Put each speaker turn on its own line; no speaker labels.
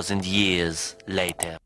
2,000 years later.